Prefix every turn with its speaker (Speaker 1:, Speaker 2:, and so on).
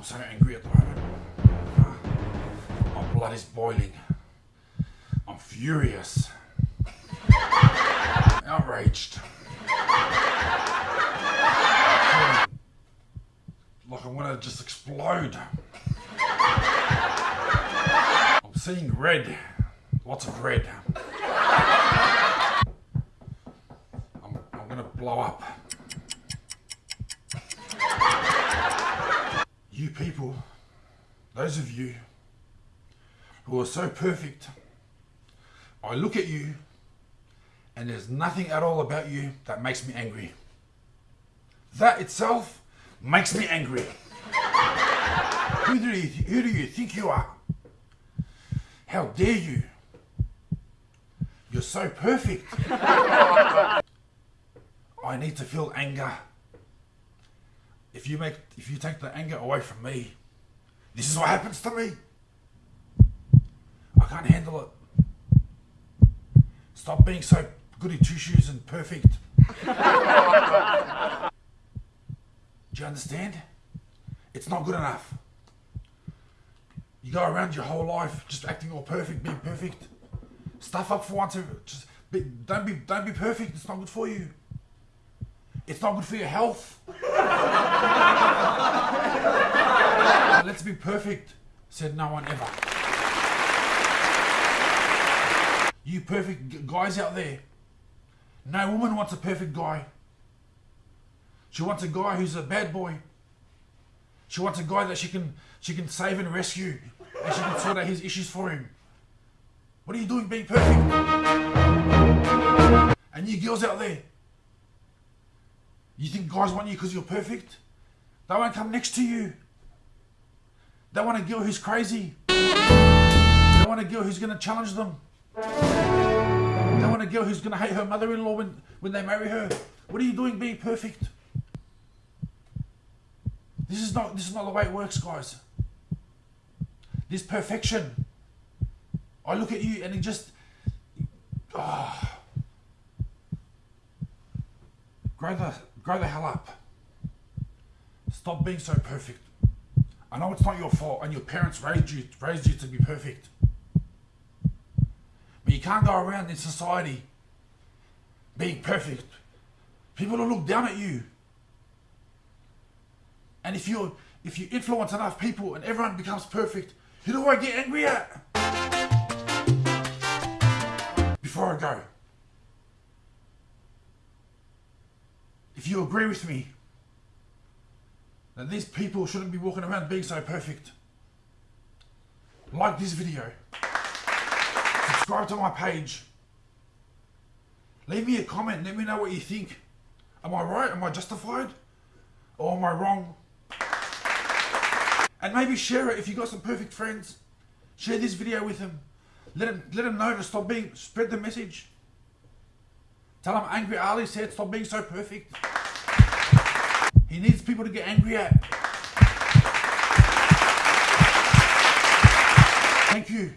Speaker 1: Oh, I'm so angry at the moment. My blood is boiling. I'm furious. Outraged. Like I want to just explode. I'm seeing red. Lots of red. I'm, I'm gonna blow up. You people, those of you who are so perfect, I look at you and there's nothing at all about you that makes me angry. That itself makes me angry. who, do you, who do you think you are? How dare you? You're so perfect. I need to feel anger if you make if you take the anger away from me, this is what happens to me. I can't handle it. Stop being so goody two shoes and perfect. Do you understand? It's not good enough. You go around your whole life just acting all perfect, being perfect. Stuff up for once. Just be, don't be don't be perfect. It's not good for you. It's not good for your health. Let's be perfect, said no one ever. You perfect guys out there. No woman wants a perfect guy. She wants a guy who's a bad boy. She wants a guy that she can she can save and rescue, and she can sort out his issues for him. What are you doing being perfect? And you girls out there, you think guys want you because you're perfect? They won't come next to you. They want a girl who's crazy. They want a girl who's going to challenge them. They want a girl who's going to hate her mother-in-law when, when they marry her. What are you doing being perfect? This is not this is not the way it works, guys. This perfection. I look at you and it just ah. oh, grow the grow the hell up. Stop being so perfect. I know it's not your fault and your parents raised you raised you to be perfect. But you can't go around in society being perfect. People will look down at you. And if you if you influence enough people and everyone becomes perfect, who do I get angry at? Before I go. If you agree with me, that these people shouldn't be walking around being so perfect. Like this video. Subscribe to my page. Leave me a comment. Let me know what you think. Am I right? Am I justified? Or am I wrong? And maybe share it if you got some perfect friends. Share this video with them. Let them, let them know to stop being, spread the message. Tell them Angry Ali said stop being so perfect. He needs people to get angry at. Thank you.